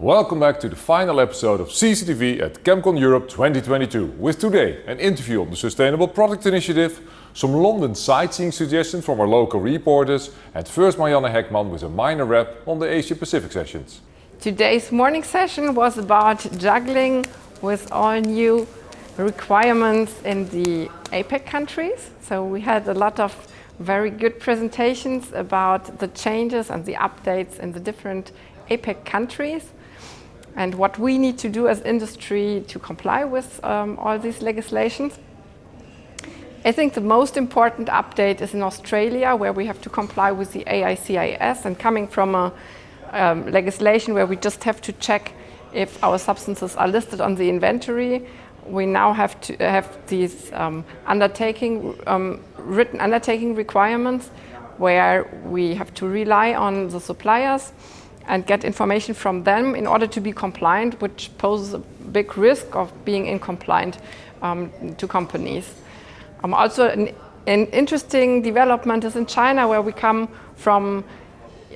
Welcome back to the final episode of CCTV at ChemCon Europe 2022 with today an interview on the Sustainable Product Initiative, some London sightseeing suggestions from our local reporters and first Marianne Heckman with a minor wrap on the Asia Pacific sessions. Today's morning session was about juggling with all new requirements in the APEC countries. So we had a lot of very good presentations about the changes and the updates in the different APEC countries and what we need to do as industry to comply with um, all these legislations. I think the most important update is in Australia, where we have to comply with the AICIS and coming from a um, legislation where we just have to check if our substances are listed on the inventory. We now have to have these um, undertaking, um, written undertaking requirements where we have to rely on the suppliers and get information from them in order to be compliant, which poses a big risk of being incompliant um, to companies. Um, also, an, an, interesting development is in China, where we come from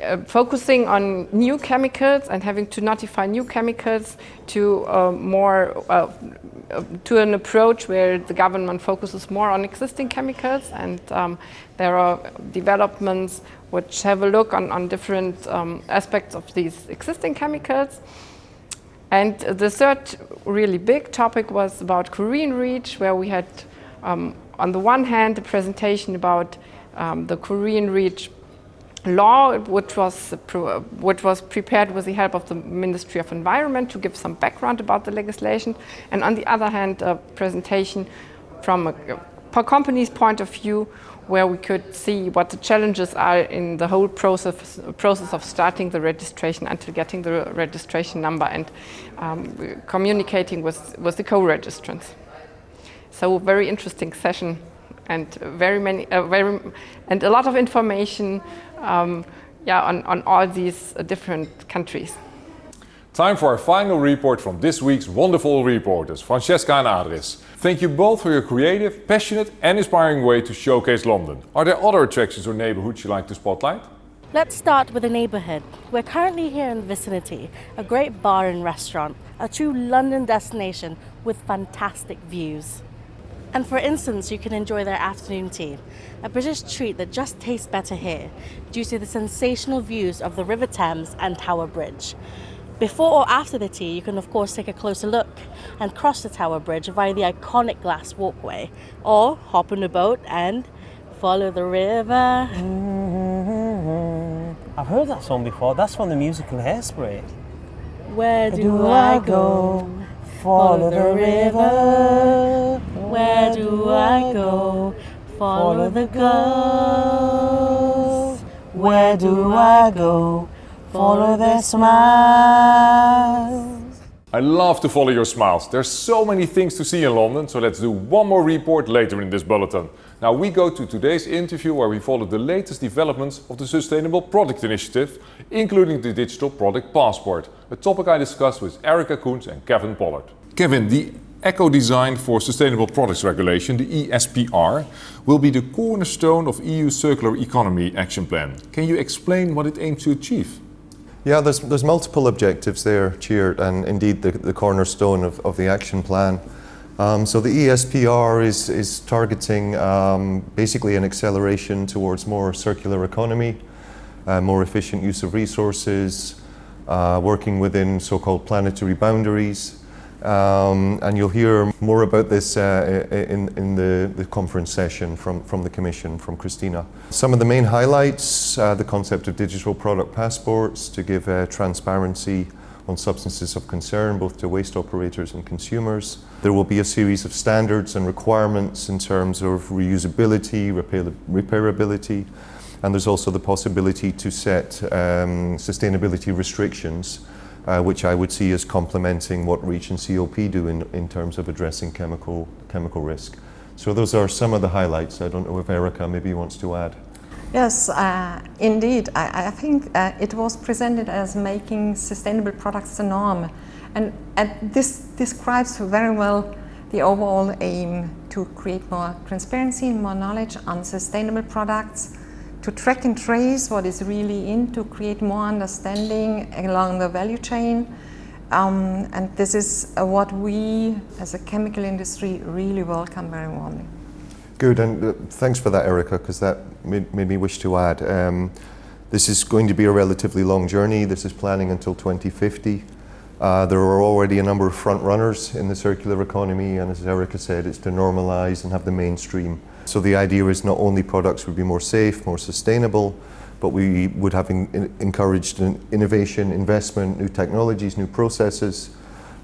uh, focusing on new chemicals and having to notify new chemicals to uh, more uh, to an approach where the government focuses more on existing chemicals and um, there are developments which have a look on, on different um, aspects of these existing chemicals. And the third really big topic was about Korean REACH, where we had, um, on the one hand, a presentation about um, the Korean REACH law, which was, which was prepared with the help of the Ministry of Environment to give some background about the legislation. And on the other hand, a presentation from a, company's point of view where we could see what the challenges are in the whole process, process of starting the registration until getting the registration number and um, communicating with, with the co-registrants. So very interesting session and very many, uh, very, and a lot of information um, yeah, on, on all these uh, different countries. Time for our final report from this week's wonderful reporters, Francesca and Adris. Thank you both for your creative, passionate and inspiring way to showcase London. Are there other attractions or neighbourhoods you like to spotlight? Let's start with a neighbourhood. We're currently here in the vicinity, a great bar and restaurant, a true London destination with fantastic views. And for instance, you can enjoy their afternoon tea, a British treat that just tastes better here due to the sensational views of the River Thames and Tower Bridge. Before or after the tea, you can of course take a closer look and cross the Tower Bridge via the iconic glass walkway, or hop on a boat and follow the river. I've heard that song before. That's from the musical Hairspray. Where do, do I go? Follow the river. Where do I go? Follow the girls. Where do I go? follow their smiles. I love to follow your smiles. There's so many things to see in London, so let's do one more report later in this bulletin. Now we go to today's interview where we follow the latest developments of the Sustainable Product Initiative, including the Digital Product Passport, a topic I discussed with Erica Koens and Kevin Pollard. Kevin, the Eco Design for Sustainable Products Regulation, the ESPR, will be the cornerstone of EU Circular Economy Action Plan. Can you explain what it aims to achieve? Yeah, there's, there's multiple objectives there, Tjeerd, and indeed the, the cornerstone of, of the action plan. Um, so the ESPR is, is targeting um, basically an acceleration towards more circular economy, uh, more efficient use of resources, uh, working within so-called planetary boundaries, um, and you'll hear more about this uh, in, in the, the, conference session from, from the Commission, from Christina. Some of the main highlights, uh, the concept of digital product passports to give uh, transparency on substances of concern both to waste operators and consumers. There will be a series of standards and requirements in terms of reusability, repair repairability, and there's also the possibility to set um, sustainability restrictions uh, which I would see as complementing what REACH and CLP do in, in terms of addressing chemical, chemical risk. So those are some of the highlights. I don't know if Erica maybe wants to add. Yes, uh, indeed. I, I think uh, it was presented as making sustainable products the norm. And, and this describes very well the overall aim to create more transparency and more knowledge on sustainable products to track and trace what is really in, to create more understanding along the value chain, Um, and this is uh, what we as a chemical industry really welcome very warmly. Good, and uh, thanks for that, Erica, because that made, made, me wish to add. Um, this is going to be a relatively long journey. This is planning until 2050. Uh, there are already a number of front runners in the circular economy, and as Erica said, it's to normalize and have the mainstream. So the idea is not only products would be more safe, more sustainable, but we would have encouraged innovation, investment, new technologies, new processes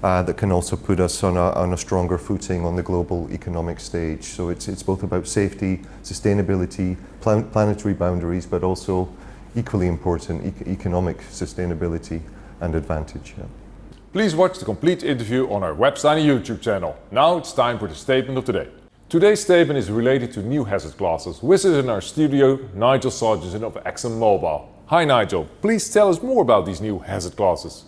uh, that can also put us on a, on a, stronger footing on the global economic stage. So it's, it's both about safety, sustainability, plan planetary boundaries, but also equally important, e economic sustainability and advantage. Yeah. Please watch the complete interview on our website and YouTube channel. Now it's time for the statement of the day. Today's statement is related to new hazard classes. With us in our studio, Nigel Sargent of ExxonMobil. Hi Nigel, please tell us more about these new hazard classes.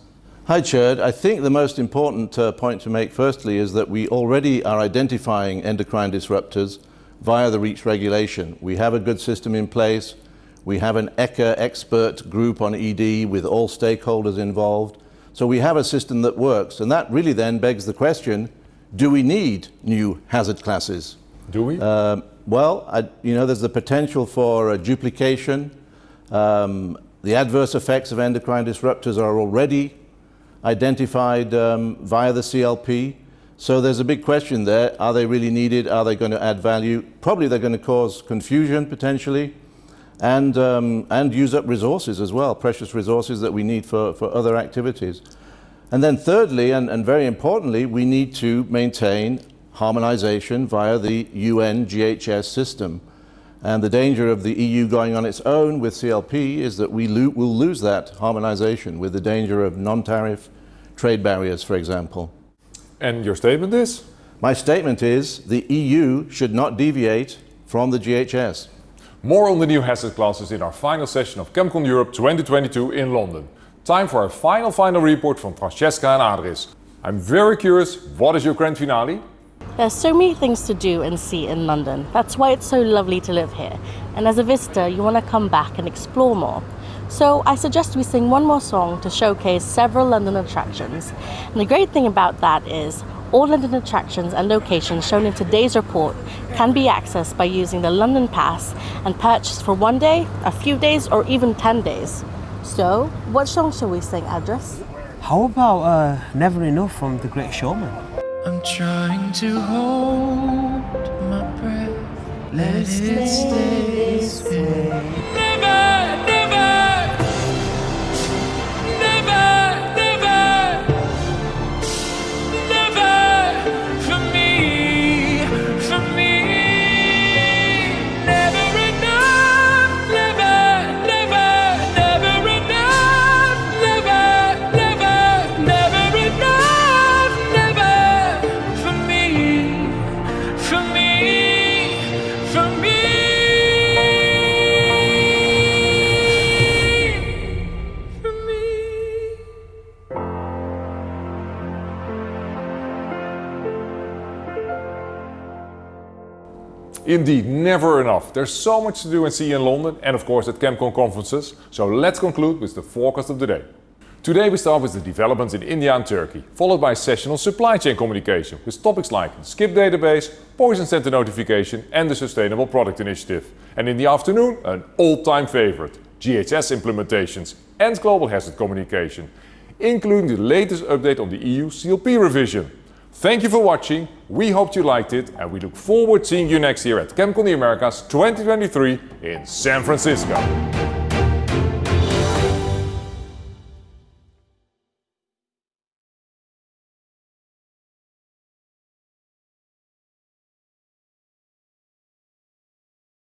Hi Tjeerd, I think the most important uh, point to make firstly is that we already are identifying endocrine disruptors via the REACH regulation. We have a good system in place. We have an ECHA expert group on ED with all stakeholders involved. So we have a system that works, and that really then begs the question, do we need new hazard classes? Do we? Uh, well, I, you know, there's the potential for uh, duplication. Um, the adverse effects of endocrine disruptors are already identified um, via the CLP. So there's a big question there. Are they really needed? Are they going to add value? Probably they're going to cause confusion potentially and, um, and use up resources as well, precious resources that we need for, for other activities. And then thirdly, and, and very importantly, we need to maintain harmonization via the UN GHS system. And the danger of the EU going on its own with CLP is that we lo will lose that harmonization with the danger of non-tariff trade barriers, for example. And your statement is? My statement is the EU should not deviate from the GHS. More on the new hazard classes in our final session of ChemCon Europe 2022 in London. Time for our final final report from Francesca and Adris. I'm very curious, what is your grand finale? There's so many things to do and see in London. That's why it's so lovely to live here. And as a visitor, you want to come back and explore more. So I suggest we sing one more song to showcase several London attractions. And the great thing about that is all London attractions and locations shown in today's report can be accessed by using the London Pass and purchased for one day, a few days, or even 10 days. So, what song shall we sing, Adris? How about uh, Never Enough from The Great Showman? I'm trying to hold my breath, let it stay Indeed, never enough. There's so much to do and see in London and of course at ChemCon conferences. So let's conclude with the forecast of the day. Today we start with the developments in India and Turkey, followed by a session on supply chain communication with topics like the database, poison center notification and the Sustainable Product Initiative. And in the afternoon, an all-time favorite, GHS implementations and global hazard communication, including the latest update on the EU CLP revision. Thank you for watching, we hoped you liked it and we look forward to seeing you next year at ChemCon the Americas 2023 in San Francisco.